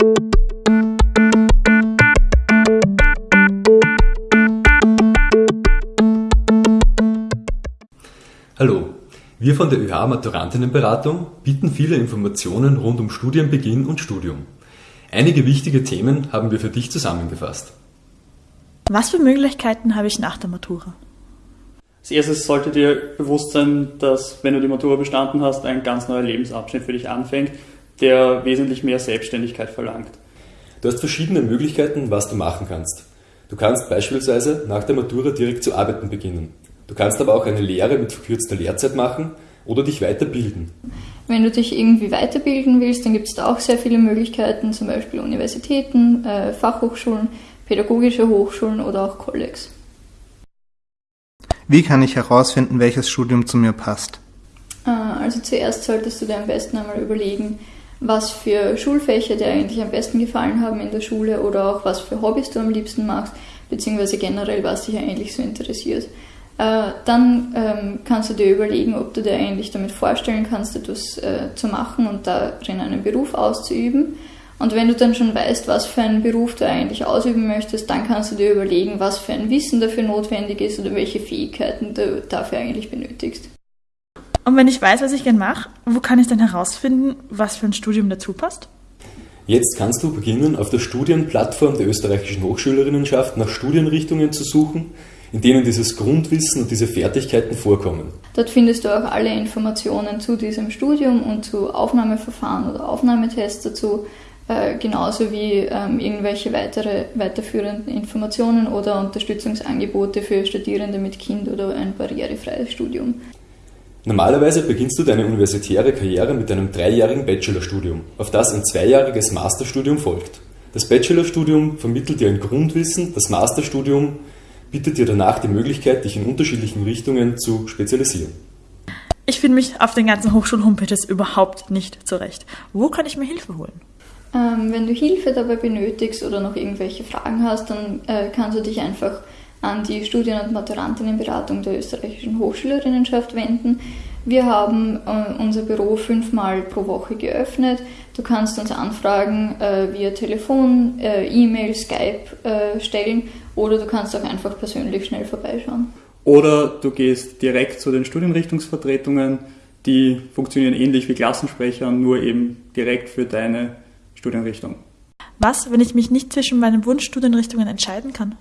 Hallo, wir von der ÖH Maturantinnenberatung bieten viele Informationen rund um Studienbeginn und Studium. Einige wichtige Themen haben wir für dich zusammengefasst. Was für Möglichkeiten habe ich nach der Matura? Als erstes sollte dir bewusst sein, dass wenn du die Matura bestanden hast, ein ganz neuer Lebensabschnitt für dich anfängt, der wesentlich mehr Selbstständigkeit verlangt. Du hast verschiedene Möglichkeiten, was du machen kannst. Du kannst beispielsweise nach der Matura direkt zu arbeiten beginnen. Du kannst aber auch eine Lehre mit verkürzter Lehrzeit machen oder dich weiterbilden. Wenn du dich irgendwie weiterbilden willst, dann gibt es da auch sehr viele Möglichkeiten, zum Beispiel Universitäten, äh, Fachhochschulen, pädagogische Hochschulen oder auch Kollegs. Wie kann ich herausfinden, welches Studium zu mir passt? Äh, also zuerst solltest du dir am besten einmal überlegen, was für Schulfächer dir eigentlich am besten gefallen haben in der Schule oder auch was für Hobbys du am liebsten machst, beziehungsweise generell, was dich eigentlich so interessiert. Äh, dann ähm, kannst du dir überlegen, ob du dir eigentlich damit vorstellen kannst, etwas äh, zu machen und darin einen Beruf auszuüben. Und wenn du dann schon weißt, was für einen Beruf du eigentlich ausüben möchtest, dann kannst du dir überlegen, was für ein Wissen dafür notwendig ist oder welche Fähigkeiten du dafür eigentlich benötigst. Und wenn ich weiß, was ich gerne mache, wo kann ich dann herausfinden, was für ein Studium dazu passt? Jetzt kannst du beginnen, auf der Studienplattform der österreichischen Hochschülerinnenschaft nach Studienrichtungen zu suchen, in denen dieses Grundwissen und diese Fertigkeiten vorkommen. Dort findest du auch alle Informationen zu diesem Studium und zu Aufnahmeverfahren oder Aufnahmetests dazu, äh, genauso wie ähm, irgendwelche weitere weiterführenden Informationen oder Unterstützungsangebote für Studierende mit Kind oder ein barrierefreies Studium. Normalerweise beginnst du deine universitäre Karriere mit einem dreijährigen Bachelorstudium, auf das ein zweijähriges Masterstudium folgt. Das Bachelorstudium vermittelt dir ein Grundwissen, das Masterstudium bietet dir danach die Möglichkeit, dich in unterschiedlichen Richtungen zu spezialisieren. Ich finde mich auf den ganzen Hochschul-Homepages überhaupt nicht zurecht. Wo kann ich mir Hilfe holen? Ähm, wenn du Hilfe dabei benötigst oder noch irgendwelche Fragen hast, dann äh, kannst du dich einfach an die Studien- und Maturantinnenberatung der österreichischen Hochschülerinnenschaft wenden. Wir haben äh, unser Büro fünfmal pro Woche geöffnet. Du kannst uns Anfragen äh, via Telefon, äh, E-Mail, Skype äh, stellen oder du kannst auch einfach persönlich schnell vorbeischauen. Oder du gehst direkt zu den Studienrichtungsvertretungen, die funktionieren ähnlich wie Klassensprecher, nur eben direkt für deine Studienrichtung. Was, wenn ich mich nicht zwischen meinen Wunschstudienrichtungen entscheiden kann?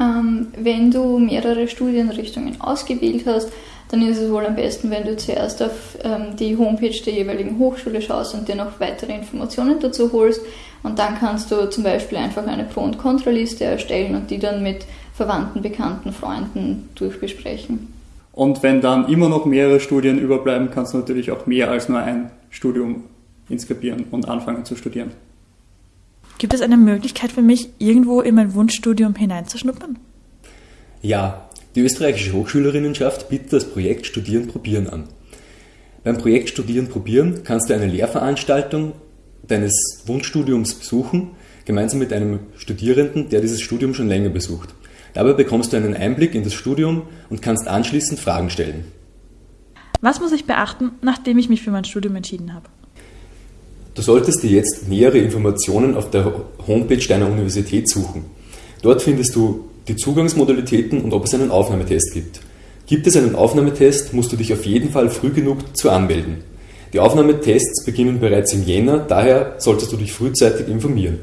Ähm, wenn du mehrere Studienrichtungen ausgewählt hast, dann ist es wohl am besten, wenn du zuerst auf ähm, die Homepage der jeweiligen Hochschule schaust und dir noch weitere Informationen dazu holst. Und dann kannst du zum Beispiel einfach eine Pro- und Kontraliste erstellen und die dann mit Verwandten, Bekannten, Freunden durchbesprechen. Und wenn dann immer noch mehrere Studien überbleiben, kannst du natürlich auch mehr als nur ein Studium inskribieren und anfangen zu studieren. Gibt es eine Möglichkeit für mich, irgendwo in mein Wunschstudium hineinzuschnuppern? Ja, die österreichische Hochschülerinnenschaft bietet das Projekt Studieren probieren an. Beim Projekt Studieren probieren kannst du eine Lehrveranstaltung deines Wunschstudiums besuchen, gemeinsam mit einem Studierenden, der dieses Studium schon länger besucht. Dabei bekommst du einen Einblick in das Studium und kannst anschließend Fragen stellen. Was muss ich beachten, nachdem ich mich für mein Studium entschieden habe? Du solltest dir jetzt nähere Informationen auf der Homepage deiner Universität suchen. Dort findest du die Zugangsmodalitäten und ob es einen Aufnahmetest gibt. Gibt es einen Aufnahmetest, musst du dich auf jeden Fall früh genug zu anmelden. Die Aufnahmetests beginnen bereits im Jänner, daher solltest du dich frühzeitig informieren.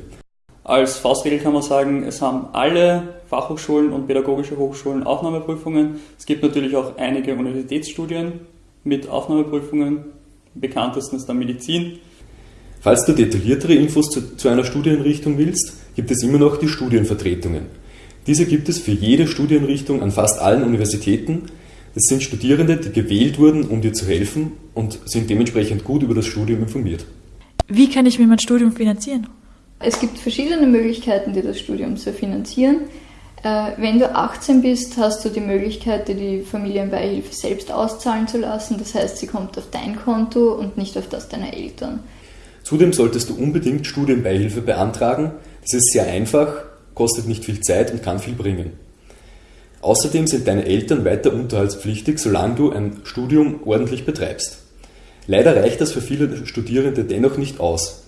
Als Faustregel kann man sagen, es haben alle Fachhochschulen und pädagogische Hochschulen Aufnahmeprüfungen. Es gibt natürlich auch einige Universitätsstudien mit Aufnahmeprüfungen. Am bekanntesten ist dann Medizin. Falls du detailliertere Infos zu, zu einer Studienrichtung willst, gibt es immer noch die Studienvertretungen. Diese gibt es für jede Studienrichtung an fast allen Universitäten. Es sind Studierende, die gewählt wurden, um dir zu helfen und sind dementsprechend gut über das Studium informiert. Wie kann ich mir mein Studium finanzieren? Es gibt verschiedene Möglichkeiten, dir das Studium zu finanzieren. Äh, wenn du 18 bist, hast du die Möglichkeit, dir die Familienbeihilfe selbst auszahlen zu lassen. Das heißt, sie kommt auf dein Konto und nicht auf das deiner Eltern. Zudem solltest du unbedingt Studienbeihilfe beantragen. Das ist sehr einfach, kostet nicht viel Zeit und kann viel bringen. Außerdem sind deine Eltern weiter unterhaltspflichtig, solange du ein Studium ordentlich betreibst. Leider reicht das für viele Studierende dennoch nicht aus.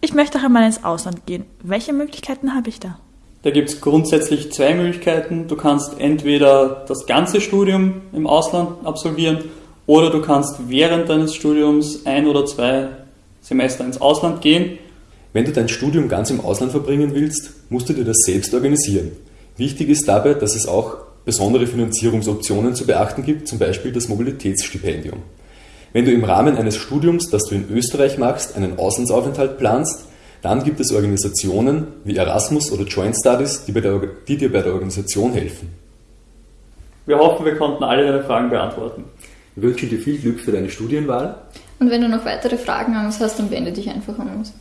Ich möchte auch einmal ins Ausland gehen. Welche Möglichkeiten habe ich da? Da gibt es grundsätzlich zwei Möglichkeiten. Du kannst entweder das ganze Studium im Ausland absolvieren oder du kannst während deines Studiums ein oder zwei Semester ins Ausland gehen. Wenn du dein Studium ganz im Ausland verbringen willst, musst du dir das selbst organisieren. Wichtig ist dabei, dass es auch besondere Finanzierungsoptionen zu beachten gibt, zum Beispiel das Mobilitätsstipendium. Wenn du im Rahmen eines Studiums, das du in Österreich machst, einen Auslandsaufenthalt planst, dann gibt es Organisationen wie Erasmus oder Joint Studies, die, der, die dir bei der Organisation helfen. Wir hoffen, wir konnten alle deine Fragen beantworten. Wir wünschen dir viel Glück für deine Studienwahl. Und wenn du noch weitere Fragen an uns hast, dann wende dich einfach an uns.